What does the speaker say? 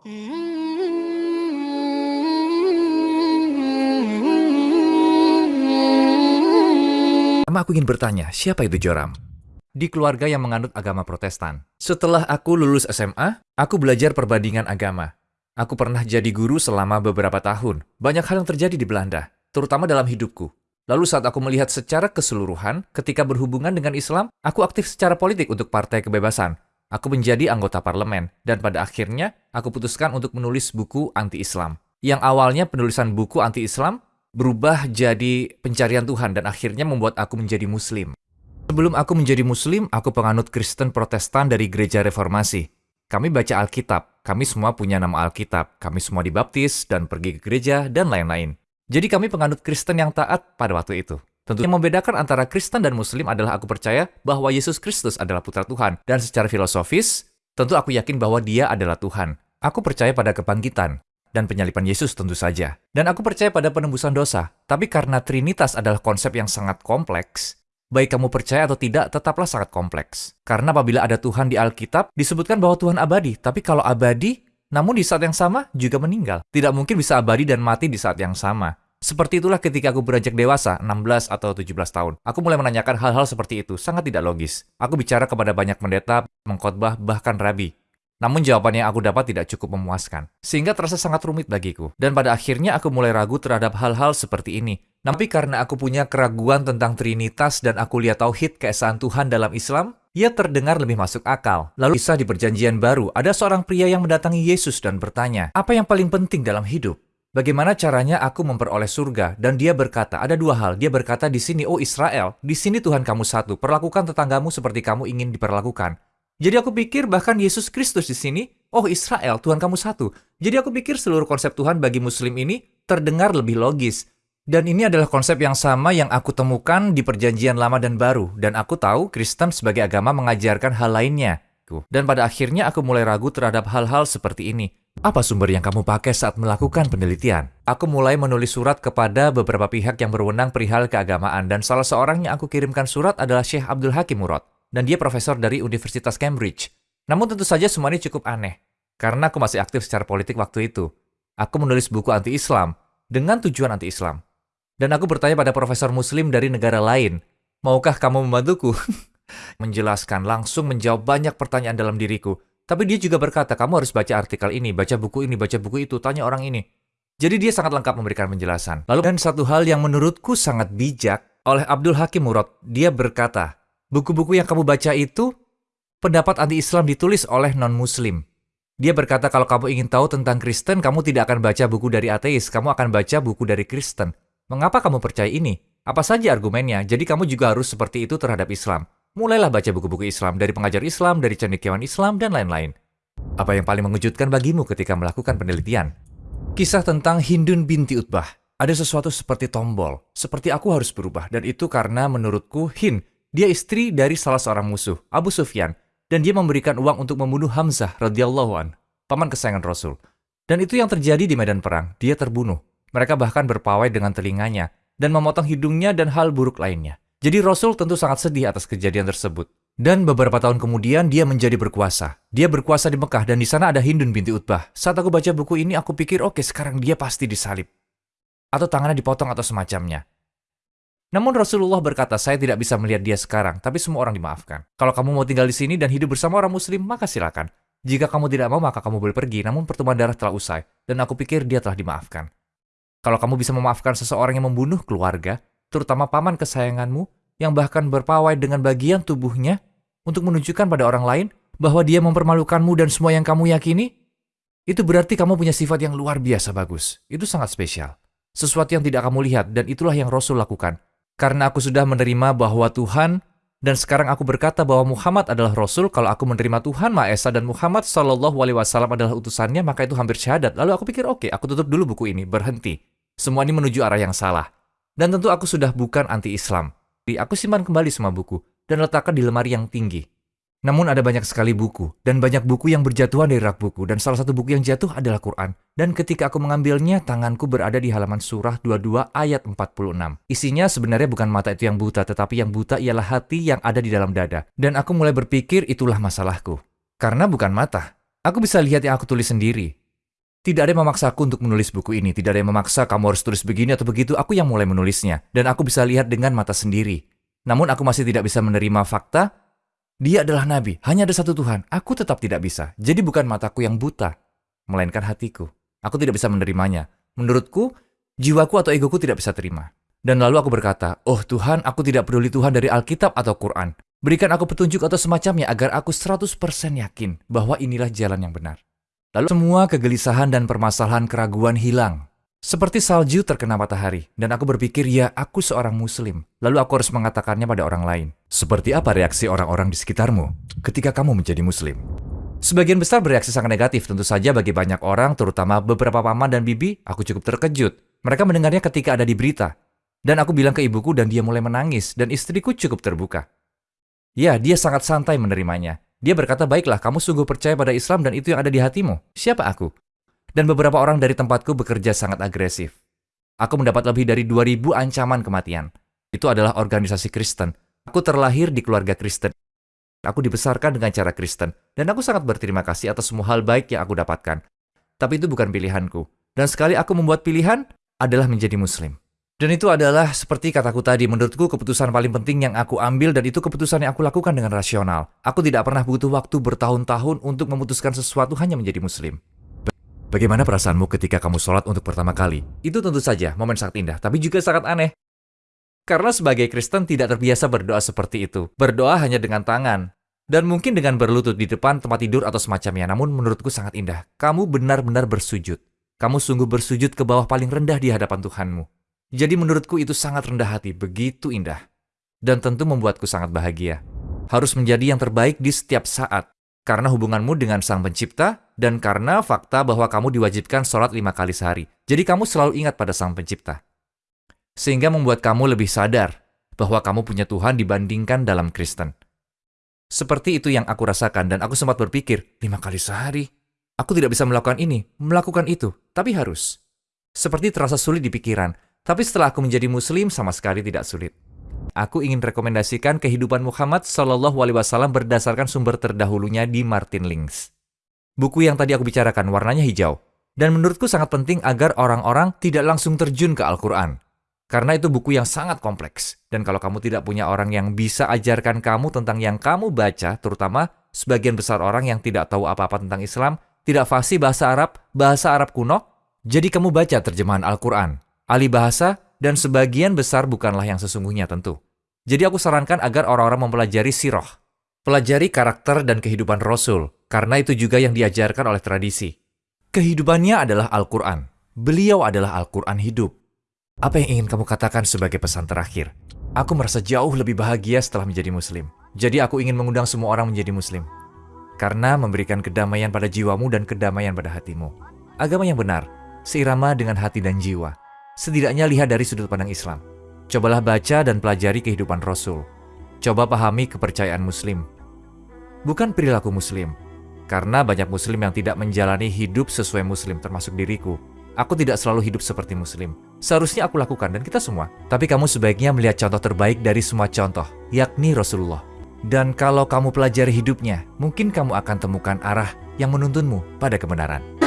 Pertama aku ingin bertanya, siapa itu Joram? Di keluarga yang menganut agama protestan. Setelah aku lulus SMA, aku belajar perbandingan agama. Aku pernah jadi guru selama beberapa tahun. Banyak hal yang terjadi di Belanda, terutama dalam hidupku. Lalu saat aku melihat secara keseluruhan, ketika berhubungan dengan Islam, aku aktif secara politik untuk Partai Kebebasan. Aku menjadi anggota parlemen, dan pada akhirnya aku putuskan untuk menulis buku anti-Islam. Yang awalnya penulisan buku anti-Islam berubah jadi pencarian Tuhan dan akhirnya membuat aku menjadi Muslim. Sebelum aku menjadi Muslim, aku penganut Kristen Protestan dari Gereja Reformasi. Kami baca Alkitab, kami semua punya nama Alkitab, kami semua dibaptis dan pergi ke gereja, dan lain-lain. Jadi kami penganut Kristen yang taat pada waktu itu. Tentu yang membedakan antara Kristen dan Muslim adalah aku percaya bahwa Yesus Kristus adalah putra Tuhan. Dan secara filosofis, tentu aku yakin bahwa dia adalah Tuhan. Aku percaya pada kebangkitan dan penyalipan Yesus tentu saja. Dan aku percaya pada penembusan dosa. Tapi karena Trinitas adalah konsep yang sangat kompleks, baik kamu percaya atau tidak, tetaplah sangat kompleks. Karena apabila ada Tuhan di Alkitab, disebutkan bahwa Tuhan abadi. Tapi kalau abadi, namun di saat yang sama juga meninggal. Tidak mungkin bisa abadi dan mati di saat yang sama. Seperti itulah ketika aku beranjak dewasa, 16 atau 17 tahun. Aku mulai menanyakan hal-hal seperti itu, sangat tidak logis. Aku bicara kepada banyak pendeta, mengkhotbah, bahkan rabi. Namun jawaban yang aku dapat tidak cukup memuaskan. Sehingga terasa sangat rumit bagiku. Dan pada akhirnya aku mulai ragu terhadap hal-hal seperti ini. Tapi karena aku punya keraguan tentang Trinitas dan aku lihat tauhid keesaan Tuhan dalam Islam, ia terdengar lebih masuk akal. Lalu kisah di perjanjian baru, ada seorang pria yang mendatangi Yesus dan bertanya, apa yang paling penting dalam hidup? Bagaimana caranya aku memperoleh surga? Dan dia berkata, ada dua hal. Dia berkata di sini, oh Israel, di sini Tuhan kamu satu. Perlakukan tetanggamu seperti kamu ingin diperlakukan. Jadi aku pikir bahkan Yesus Kristus di sini, oh Israel, Tuhan kamu satu. Jadi aku pikir seluruh konsep Tuhan bagi Muslim ini terdengar lebih logis. Dan ini adalah konsep yang sama yang aku temukan di perjanjian lama dan baru. Dan aku tahu Kristen sebagai agama mengajarkan hal lainnya. Dan pada akhirnya aku mulai ragu terhadap hal-hal seperti ini. Apa sumber yang kamu pakai saat melakukan penelitian? Aku mulai menulis surat kepada beberapa pihak yang berwenang perihal keagamaan dan salah seorang yang aku kirimkan surat adalah Syekh Abdul Hakim Murad dan dia profesor dari Universitas Cambridge. Namun tentu saja semua ini cukup aneh karena aku masih aktif secara politik waktu itu. Aku menulis buku anti-Islam dengan tujuan anti-Islam. Dan aku bertanya pada profesor muslim dari negara lain, maukah kamu membantuku? Menjelaskan langsung menjawab banyak pertanyaan dalam diriku tapi dia juga berkata, kamu harus baca artikel ini, baca buku ini, baca buku itu, tanya orang ini. Jadi dia sangat lengkap memberikan penjelasan. Lalu dan satu hal yang menurutku sangat bijak oleh Abdul Hakim Murad, dia berkata, buku-buku yang kamu baca itu pendapat anti-Islam ditulis oleh non-Muslim. Dia berkata kalau kamu ingin tahu tentang Kristen, kamu tidak akan baca buku dari ateis, kamu akan baca buku dari Kristen. Mengapa kamu percaya ini? Apa saja argumennya? Jadi kamu juga harus seperti itu terhadap Islam. Mulailah baca buku-buku Islam dari pengajar Islam, dari cendekiawan Islam, dan lain-lain. Apa yang paling mengejutkan bagimu ketika melakukan penelitian? Kisah tentang Hindun binti Utbah. Ada sesuatu seperti tombol, seperti aku harus berubah, dan itu karena menurutku Hind, dia istri dari salah seorang musuh, Abu Sufyan, dan dia memberikan uang untuk membunuh Hamzah radhiyallahu an, paman kesayangan Rasul. Dan itu yang terjadi di medan perang, dia terbunuh. Mereka bahkan berpawai dengan telinganya, dan memotong hidungnya dan hal buruk lainnya. Jadi Rasul tentu sangat sedih atas kejadian tersebut. Dan beberapa tahun kemudian dia menjadi berkuasa. Dia berkuasa di Mekah dan di sana ada Hindun binti Utbah. Saat aku baca buku ini aku pikir oke okay, sekarang dia pasti disalib. Atau tangannya dipotong atau semacamnya. Namun Rasulullah berkata, saya tidak bisa melihat dia sekarang, tapi semua orang dimaafkan. Kalau kamu mau tinggal di sini dan hidup bersama orang muslim, maka silakan. Jika kamu tidak mau, maka kamu boleh pergi, namun pertemuan darah telah usai. Dan aku pikir dia telah dimaafkan. Kalau kamu bisa memaafkan seseorang yang membunuh keluarga, terutama paman kesayanganmu, yang bahkan berpawai dengan bagian tubuhnya untuk menunjukkan pada orang lain bahwa dia mempermalukanmu dan semua yang kamu yakini, itu berarti kamu punya sifat yang luar biasa bagus. Itu sangat spesial. Sesuatu yang tidak kamu lihat dan itulah yang Rasul lakukan. Karena aku sudah menerima bahwa Tuhan dan sekarang aku berkata bahwa Muhammad adalah Rasul, kalau aku menerima Tuhan Maha Esa dan Muhammad Shallallahu Alaihi Wasallam adalah utusannya, maka itu hampir syahadat. Lalu aku pikir, oke, okay, aku tutup dulu buku ini, berhenti. Semua ini menuju arah yang salah. Dan tentu aku sudah bukan anti-Islam. Aku simpan kembali semua buku dan letakkan di lemari yang tinggi. Namun ada banyak sekali buku, dan banyak buku yang berjatuhan dari rak buku, dan salah satu buku yang jatuh adalah Quran. Dan ketika aku mengambilnya, tanganku berada di halaman surah 22 ayat 46. Isinya sebenarnya bukan mata itu yang buta, tetapi yang buta ialah hati yang ada di dalam dada. Dan aku mulai berpikir itulah masalahku. Karena bukan mata. Aku bisa lihat yang aku tulis sendiri. Tidak ada yang memaksa aku untuk menulis buku ini, tidak ada yang memaksa kamu harus tulis begini atau begitu, aku yang mulai menulisnya, dan aku bisa lihat dengan mata sendiri. Namun aku masih tidak bisa menerima fakta, dia adalah nabi, hanya ada satu Tuhan, aku tetap tidak bisa. Jadi bukan mataku yang buta, melainkan hatiku. Aku tidak bisa menerimanya. Menurutku, jiwaku atau egoku tidak bisa terima. Dan lalu aku berkata, Oh Tuhan, aku tidak peduli Tuhan dari Alkitab atau Quran. Berikan aku petunjuk atau semacamnya agar aku 100% yakin bahwa inilah jalan yang benar. Lalu semua kegelisahan dan permasalahan keraguan hilang. Seperti salju terkena matahari, dan aku berpikir, ya aku seorang muslim. Lalu aku harus mengatakannya pada orang lain. Seperti apa reaksi orang-orang di sekitarmu ketika kamu menjadi muslim? Sebagian besar bereaksi sangat negatif, tentu saja bagi banyak orang, terutama beberapa paman dan bibi, aku cukup terkejut. Mereka mendengarnya ketika ada di berita. Dan aku bilang ke ibuku dan dia mulai menangis, dan istriku cukup terbuka. Ya, dia sangat santai menerimanya. Dia berkata, baiklah, kamu sungguh percaya pada Islam dan itu yang ada di hatimu. Siapa aku? Dan beberapa orang dari tempatku bekerja sangat agresif. Aku mendapat lebih dari 2000 ancaman kematian. Itu adalah organisasi Kristen. Aku terlahir di keluarga Kristen. Aku dibesarkan dengan cara Kristen. Dan aku sangat berterima kasih atas semua hal baik yang aku dapatkan. Tapi itu bukan pilihanku. Dan sekali aku membuat pilihan, adalah menjadi Muslim. Dan itu adalah seperti kataku tadi, menurutku keputusan paling penting yang aku ambil dan itu keputusan yang aku lakukan dengan rasional. Aku tidak pernah butuh waktu bertahun-tahun untuk memutuskan sesuatu hanya menjadi muslim. Bagaimana perasaanmu ketika kamu sholat untuk pertama kali? Itu tentu saja momen sangat indah, tapi juga sangat aneh. Karena sebagai Kristen tidak terbiasa berdoa seperti itu. Berdoa hanya dengan tangan. Dan mungkin dengan berlutut di depan tempat tidur atau semacamnya, namun menurutku sangat indah. Kamu benar-benar bersujud. Kamu sungguh bersujud ke bawah paling rendah di hadapan Tuhanmu. Jadi menurutku itu sangat rendah hati, begitu indah. Dan tentu membuatku sangat bahagia. Harus menjadi yang terbaik di setiap saat. Karena hubunganmu dengan Sang Pencipta, dan karena fakta bahwa kamu diwajibkan sholat lima kali sehari. Jadi kamu selalu ingat pada Sang Pencipta. Sehingga membuat kamu lebih sadar bahwa kamu punya Tuhan dibandingkan dalam Kristen. Seperti itu yang aku rasakan dan aku sempat berpikir, lima kali sehari? Aku tidak bisa melakukan ini, melakukan itu, tapi harus. Seperti terasa sulit di pikiran, tapi setelah aku menjadi muslim sama sekali tidak sulit. Aku ingin rekomendasikan kehidupan Muhammad Shallallahu Alaihi Wasallam berdasarkan sumber terdahulunya di Martin Links. Buku yang tadi aku bicarakan warnanya hijau, dan menurutku sangat penting agar orang-orang tidak langsung terjun ke Al-Quran. Karena itu buku yang sangat kompleks, dan kalau kamu tidak punya orang yang bisa ajarkan kamu tentang yang kamu baca, terutama sebagian besar orang yang tidak tahu apa-apa tentang Islam, tidak fasih bahasa Arab, bahasa Arab kuno, jadi kamu baca terjemahan Al-Quran, ahli bahasa, dan sebagian besar bukanlah yang sesungguhnya tentu. Jadi aku sarankan agar orang-orang mempelajari sirah. Pelajari karakter dan kehidupan Rasul, karena itu juga yang diajarkan oleh tradisi. Kehidupannya adalah Al-Quran. Beliau adalah Al-Quran hidup. Apa yang ingin kamu katakan sebagai pesan terakhir? Aku merasa jauh lebih bahagia setelah menjadi muslim. Jadi aku ingin mengundang semua orang menjadi muslim. Karena memberikan kedamaian pada jiwamu dan kedamaian pada hatimu. Agama yang benar, seirama dengan hati dan jiwa setidaknya lihat dari sudut pandang Islam. Cobalah baca dan pelajari kehidupan Rasul. Coba pahami kepercayaan Muslim. Bukan perilaku Muslim, karena banyak Muslim yang tidak menjalani hidup sesuai Muslim, termasuk diriku. Aku tidak selalu hidup seperti Muslim. Seharusnya aku lakukan dan kita semua. Tapi kamu sebaiknya melihat contoh terbaik dari semua contoh, yakni Rasulullah. Dan kalau kamu pelajari hidupnya, mungkin kamu akan temukan arah yang menuntunmu pada kebenaran.